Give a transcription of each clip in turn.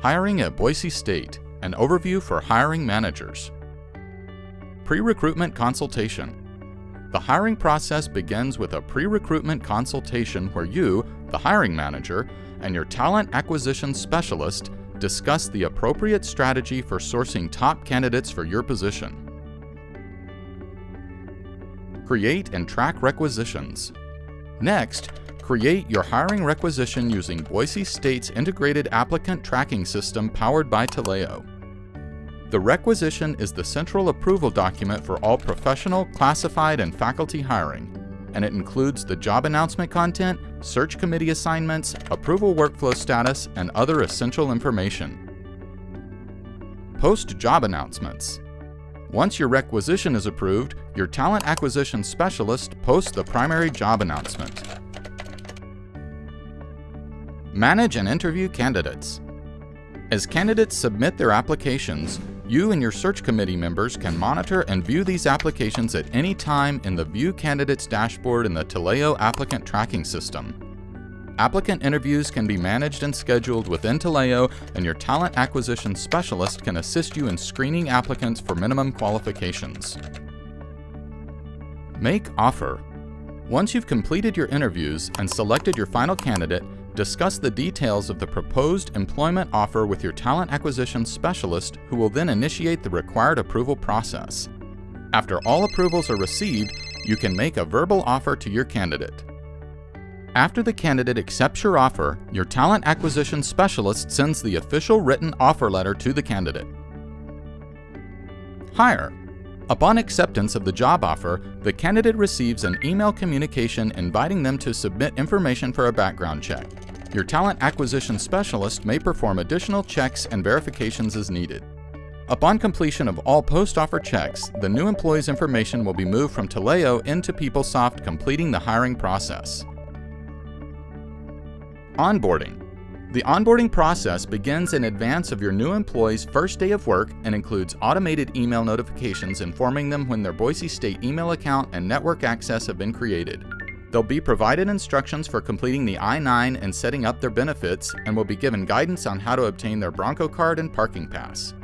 Hiring at Boise State, an overview for hiring managers. Pre-recruitment consultation. The hiring process begins with a pre-recruitment consultation where you, the hiring manager, and your talent acquisition specialist discuss the appropriate strategy for sourcing top candidates for your position. Create and track requisitions. Next, create your hiring requisition using Boise State's integrated applicant tracking system powered by Taleo. The requisition is the central approval document for all professional, classified, and faculty hiring, and it includes the job announcement content, search committee assignments, approval workflow status, and other essential information. Post job announcements. Once your requisition is approved, your talent acquisition specialist posts the primary job announcement. Manage and interview candidates. As candidates submit their applications, you and your search committee members can monitor and view these applications at any time in the View Candidates dashboard in the Taleo applicant tracking system. Applicant interviews can be managed and scheduled within Taleo, and your talent acquisition specialist can assist you in screening applicants for minimum qualifications. Make offer. Once you've completed your interviews and selected your final candidate, discuss the details of the proposed employment offer with your talent acquisition specialist who will then initiate the required approval process. After all approvals are received, you can make a verbal offer to your candidate. After the candidate accepts your offer, your talent acquisition specialist sends the official written offer letter to the candidate. Hire. Upon acceptance of the job offer, the candidate receives an email communication inviting them to submit information for a background check. Your talent acquisition specialist may perform additional checks and verifications as needed. Upon completion of all post-offer checks, the new employee's information will be moved from Taleo into PeopleSoft completing the hiring process. Onboarding. The onboarding process begins in advance of your new employee's first day of work and includes automated email notifications informing them when their Boise State email account and network access have been created. They'll be provided instructions for completing the I-9 and setting up their benefits, and will be given guidance on how to obtain their Bronco card and parking pass.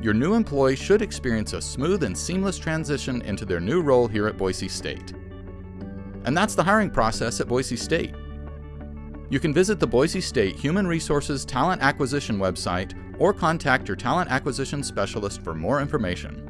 Your new employee should experience a smooth and seamless transition into their new role here at Boise State. And that's the hiring process at Boise State. You can visit the Boise State Human Resources Talent Acquisition website or contact your talent acquisition specialist for more information.